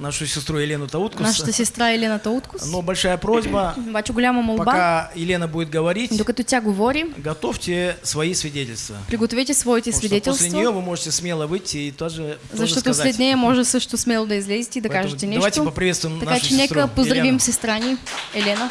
нашу, нашу сестру Елену Тауткус. Нашата сестра Елена Тауткус. Но большая просьба, пока Елена будет говорить, докато тя говори, готовьте свои свидетельства. пригответе своите что после нее вы можете смело выйти и тоже, тоже защото сказать. след нея може също смело да излезете и да Поэтому кажете давайте поприветствуем Така нашу че нека сестру поздравим Елену. сестра ни Елена.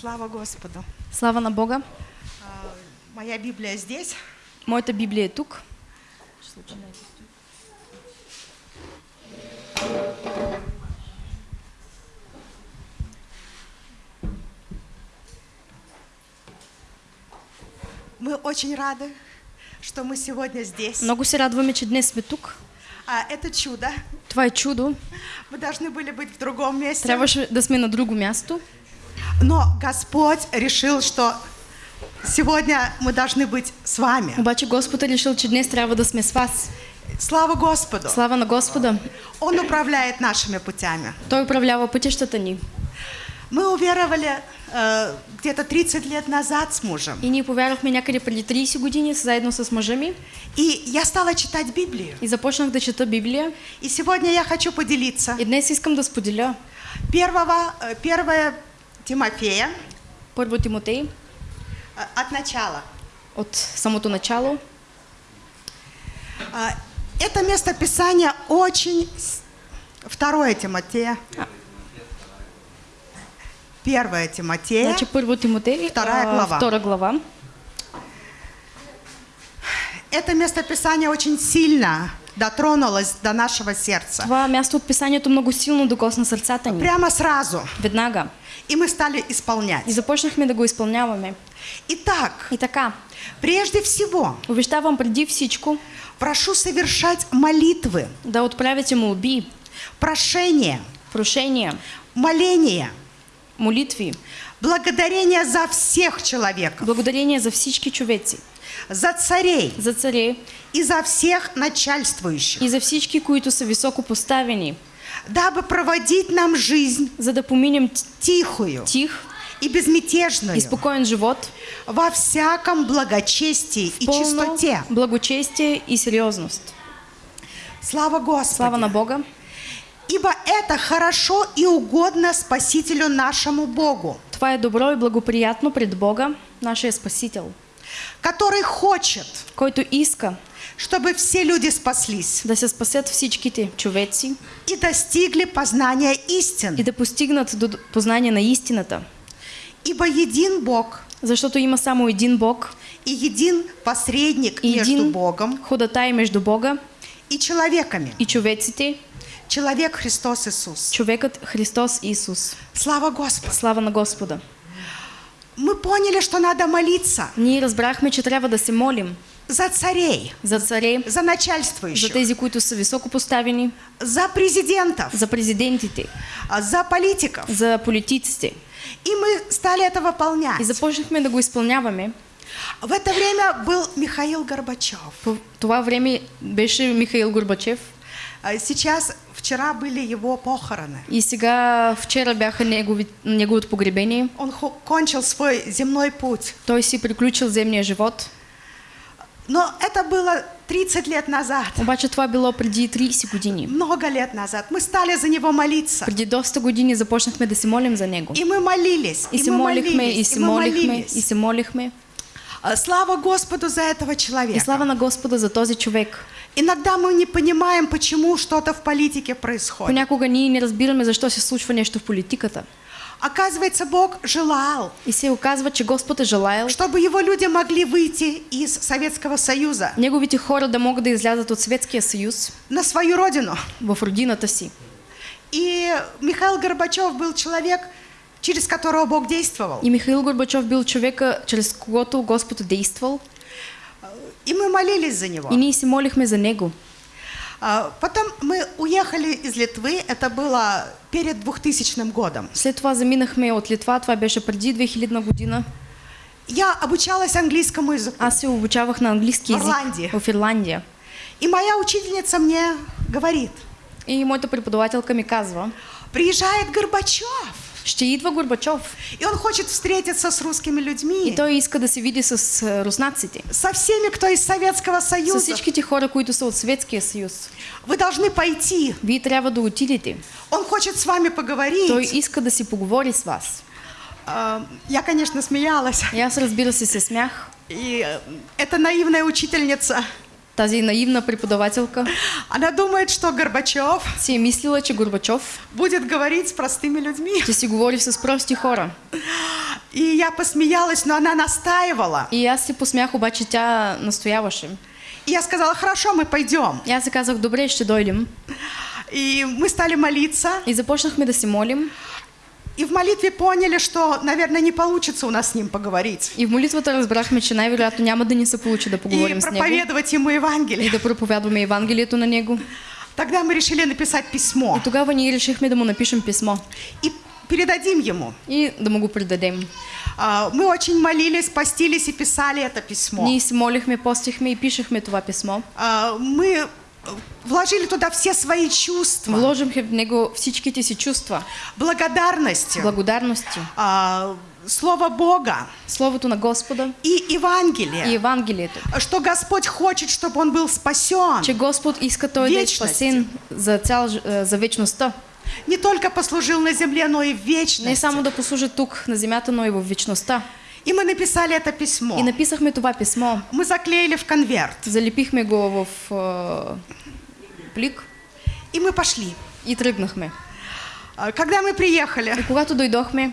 Слава Господу. Слава на Бога. А, Моя Библия здесь. Моята Библия е тук. Мы очень рады, что мы сегодня здесь. Много се радваме, че днес сме тук. А, это чудо. Това е чудо. Мы должны были быть в другом месте. Трябваше да сме на друго място. Но Господь решил, что сегодня мы должны быть с вами. Обаче Господ решил, че днес трябва да сме с вас. Слава Господу. Слава на Господа. Он управляет нашими путями. Той управлява пътищата ни. Мы уверовали э, где-то 30 лет назад с мужем. И ние повярвахме някъде преди 30 години заедно с мъжа ми И я стала читать Библию. и започнах да чета Библия. И сегодня я хочу поделиться. И днес искам да споделя Первого, э, первое Тимофея първо Тимотей от начала. от самото начало. А, Это местописание очень... с- Второе Тимотея. Первое Тимотея. Значи първо Тимотей, Вторая а, глава. втора глава. Это местописание очень сильно дотронулось до нашего сердца. Това място от писанието много силно докосна сърцата ни. Прямо сразу. Веднага. И мы стали И исполнять. започнахме да го изпълняваме. Итак, И така, прежде всего, обещавам преди всичко прошу совершать молитвы, да отправяте молби, прошения, прошения, моления, молитви, благодарения за всех человеков, благодарение за всички човеци, за царей. За царе и за всех начальствующих, и за всички, които са високо поставени, дабы проводить нам жизнь за да поминем тихую тих и безмятежную. и спокоен живот, во всяком благочестии и чистоте. благочестие и сериозност. Слава Господу! Слава на Бога, Ибо это хорошо и угодно Спасителю нашему Богу, това е добро и благоприятно пред Бога, нашия Спасител, который хочет, който иска чтобы все люди спаслись да се спасят всичките човеци и достигли познания и истины. да постигнат до познание на истината. Ибо един Бог Защото има само един Бог и един посредник и между един Богом ходатай между Бога и человеками. и човеците, Человек Христос Иисус. човекът Христос Исус. Слава Господу! Слава на Господа! Мы поняли, что надо молиться Ние разбрахме, че трябва да се молим за царей, за царе, за за начальствующих, тези, които са високо поставени, за президентов, за президентите, а, за политиков. за политиците. И мы стали это выполнять. И започнахме да го изпълняваме. В это время был Михаил Горбачев. По това време беше Михаил Горбачев А Сейчас, вчера были его похороны. и сега вчера бяха неговото погребение. Он кончил свой земной путь. Той си приключил земния живот. Но это было 30 лет назад, Обаче това било преди 30 години. много лет назад. Мы стали за него молиться. Преди доста години започнахме да се молим за него. И мы молились, И се мы молихме, и се молихме, и се молихме. Слава Господу за этого И человека. слава на Господа за този човек. Иногда мы не понимаем, почему что-то в политике происходит. Понякога ние не разбираме защо се случва нещо в политиката. Оказывается, Бог желал, И се оказва, че Господ е желаял чтобы его люди могли выйти из Советского Союза неговите хора да могат да излязат от Светския съюз на свою родину. в родината си. И Михаил Горбачев был человек, через которого Бог действовал. И Михаил Горбачов бил човека, чрез когото Господ е действал. И мы молились за него. И ние се молихме за него. А, Потом мы уехали из Литвы, это было перед 2000 годом. След това заминахме от Литва, това беше преди 2000 година. Я обучалась английскому языку. Аз се обучавах на английски язик Ирландия. в Ирландия. И моя учительница мне говорит, И моята преподавателка ми казва, приезжает Горбачев. Ще идва Горбачов И он хочет встретиться с русскими и людьми, той иска да се види с руснаците. со всеми, кто из Советского С Союза. всичките хора, които са от Съветския съюз. Вы должны пойти. Вие трябва да отидете. Он хочет с вами поговорить. Той иска да си поговори с вас. А, Я, конечно, смеялась. И аз разбира се се смях. И э, эта наивная учительница, Тази наивна преподавателка она думает, что Горбачев си е мислила, че Горбачов будет говорить с простыми людьми. ще си говори с прости хора. И я посмеялась, но она настаивала. И аз се посмях, обаче тя настояваше. И я сказала, хорошо, мы пойдем. И аз се казах, добре, ще дойдем. И мы стали молиться. И започнахме да се молим. И в молитве поняли, что, наверное, не получится у нас с ним поговорить. И в молитвата разбрахме, че най-вероятно няма да ни се получи да И поговорим с него. проповедовать ему И Евангелие. да проповядваме Евангелието на него. Тогда мы решили написать писмо И тогава ние решихме да му напишем писмо. и передадим ему. И да му го предадем. А, Мы очень молились, постились и писали это письмо. Ние се молихме, постихме и пишехме това писмо. А, Мы вложили туда все свои чувства, Вложихме в него всичките си чувства, благодарности, благодарности, а, Слово Бога Словото на Господа и и Евангелие. Евангелието. Что Господь хочет, чтобы он был спасен. Че Господ иска той да е спасен за, цял, е, за вечността. Не только послужил на земле, но и в Не вечности. само да послужи тук на земята, но и в вечността. И мы написали это письмо. И написахме това писмо. Мы заклеили в конверт. Залепихме го в е, плик И мы пошли. и тръгнахме. А, Когда мы приехали, И когато дойдохме,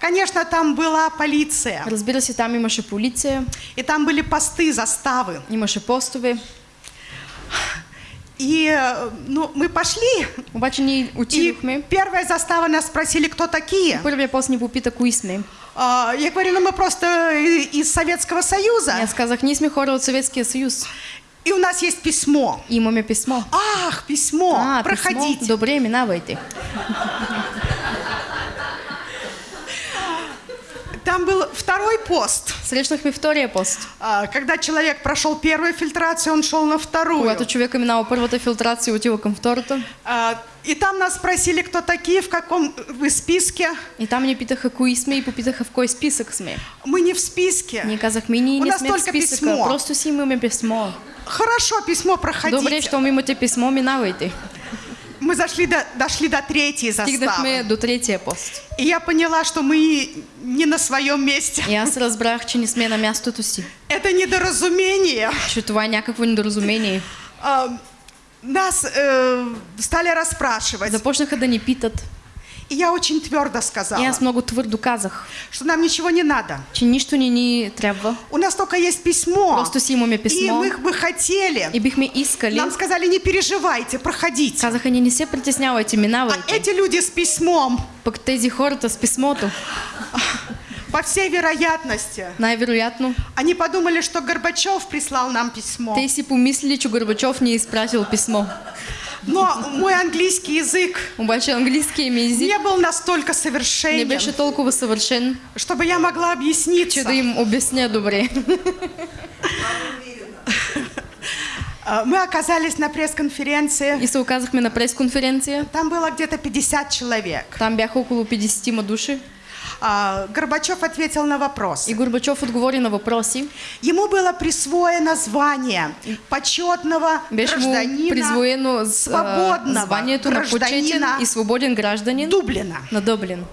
конечно, там была полиция. разбира се, там имаше полиция, И там были посты, заставы. имаше постове. И э, ну, мы пошли. Обаче ние И отидохме. первая застава нас спросили, кто такие. Първия пост ни попита кои сме. А, Я говорю, ну мы просто и- из Советского Союза. аз казах, ние сме хора от Съветския съюз. И у нас есть письмо. И имаме писмо. Ах, письмо, а, проходите. писмо. Добре, минавайте. Там был второй пост. Срещнахме втория пост. А, Когда человек прошел первую фильтрацию, он шел на вторую. Когато човека минава първата филтрация и отива към втората. А, И там нас спросили, кто такие, в каком вы списке. И там ни питаха кои сме и попитаха в кой списък сме. Мы не в списке. Ние казахме, ние У не нас сме в только списъка, писмо. просто си имаме писмо. Хорошо, письмо проходите. Добре, щом имате писмо, минавайте. Мы зашли до, дошли до третьей Стигнахме заставы. до третия пост. И я поняла, что мы не на своем месте. Аз разбрах, че не сме на мястото си. Это недоразумение. Че това е някакво недоразумение. Нас э, стали расспрашивать. Започнаха да ни питат. И я очень твердо И сказала, аз много твърдо казах, что нам ничего не надо. че нищо не ни трябва. У нас только есть письмо. Просто си имаме И писмо. мы бы хотели. И бихме искали. Нам сказали, не переживайте, проходите. Казаха ни, не се притеснявайте, А минавайте. эти люди с письмом, Пък тези хората с писмото, по всей вероятности, най-вероятно, они подумали, что Горбачев прислал нам письмо. те си помислили, че Горбачов ни е изпратил писмо. Но мой английский язык Обаче английския ми език не был настолько не совершенен, беше толкова съвършен, чтобы я могла че объясниться. да им обясня добре. Мы оказались на пресс-конференции. И се оказахме на пресконференция. Там было где-то 50 человек. Там бяха около 50 души. А, Горбачев ответил на вопрос. И Горбачов отговори на въпроси. Ему было присвоено звание почетного Беше гражданина призвоено с, а, свободного званието гражданина и свободен гражданин Дублина. на Дъблин.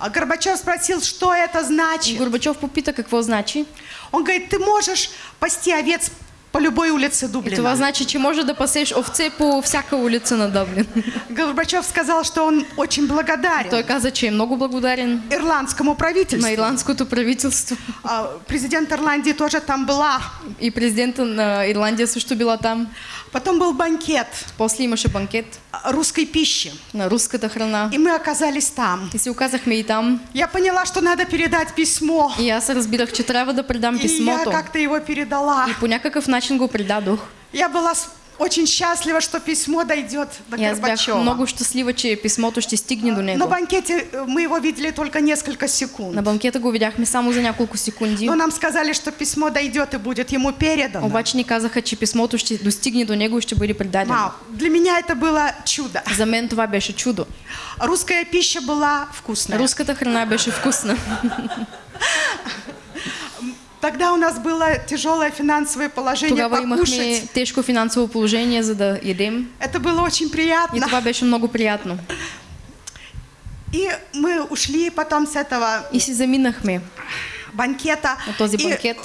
А Горбачев спросил, что это И значит. Горбачов попита какво значи. Он говорит, ты можешь пасти овец по любой улице това Дублина. значи, че може да пасеш овце по всяка улица на Дъблин. Горбачев сказал, что он очень благодарен Той каза, че е много благодарен ирландскому на правительству. ирландското правителство. А, Президент Ирландии тоже там была. И президента на Ирландия също била там. Потом был банкет После имаше банкет а, русской пищи. на руската храна. И мы оказались там. И се оказахме и там. Я поняла, что надо передать письмо. И аз разбирах, че трябва да предам И я как-то его передала. И по някакъв начин го предадох. Я была очень счастлива, что письмо дойдет до бях Горбачева. много щастлива, че писмото ще стигне до На него. банкете э, мы его видели только несколько секунд. На банкета го видяхме само за няколко секунди. Но нам сказали, что письмо дойдет и будет ему передано. Обаче ни казаха, че писмото ще достигне до него и бъде предадено. Вау, для меня это было чудо. За мен това беше чудо. Русская пища была вкусная. Руската храна беше вкусна. Тогда у нас было тяжелое финансовое положение Тогава покушать. тежко финансово положение, за да. Это было очень И приятно. това беше много приятно. И мы ушли потом с этого И си заминахме банкета. на този И банкет.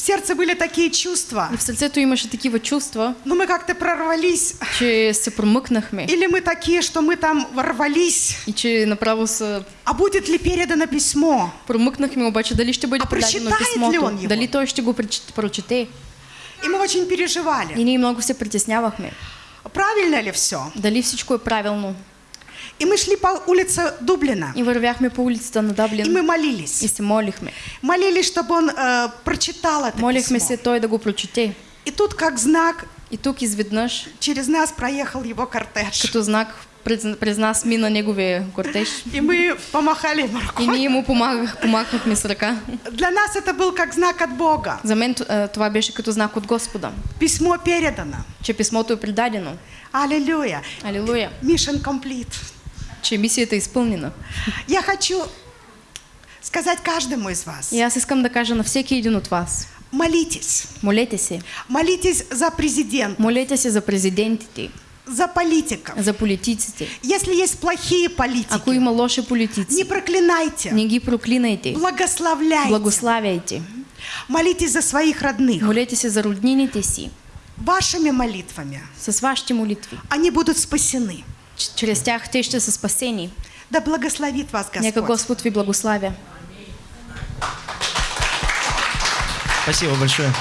В сердце были такие чувства. И в сърцето имаше такива чувства, Но мы как-то прорвались. че се промъкнахме. Или мы такие, что мы там ворвались. И че направо се А будет ли передано письмо? промъкнахме, обаче дали ще бъде А прочитает ли он его? Дали той ще го прочете? И мы очень переживали. И ние много се притеснявахме. Правильно ли все? Дали всичко е правилно? И мы шли по улице Дублина. И вървяхме по улицата на И мы молились. и се молихме. Молились, чтобы он э, прочитал это Молихме письмо. се той да го прочете. И тут, как знак, И тук изведнъж, через нас проехал его кортеж. като знак, през, нас мина неговия кортеж. И мы помахали ему И рукой. ние му помагах, помахахме с ръка. Для нас это был как знак от Бога. За мен това беше като знак от Господа, Письмо передано. че писмото е предадено. Аллилуйя. Алилуя. Mission complete. Че мисията е изпълнена. Я хочу сказать каждому из вас. И аз искам да кажа на всеки един от вас. Молитесь. Молете се. Молитесь за президента, Молете се за президентите, за политиков. за политиците. Если есть плохие политики, Ако има лоши не политици, проклинайте, не ги проклинайте. благословляйте. Благославяйте. Молитесь за своих родных. Молете се за роднините си. Вашими молитвами С вашите молитви. они будут спасены. Чрез тях те ще са спасени. Да благословит вас Нека Господь. Господ ви благославя. Спасибо большое.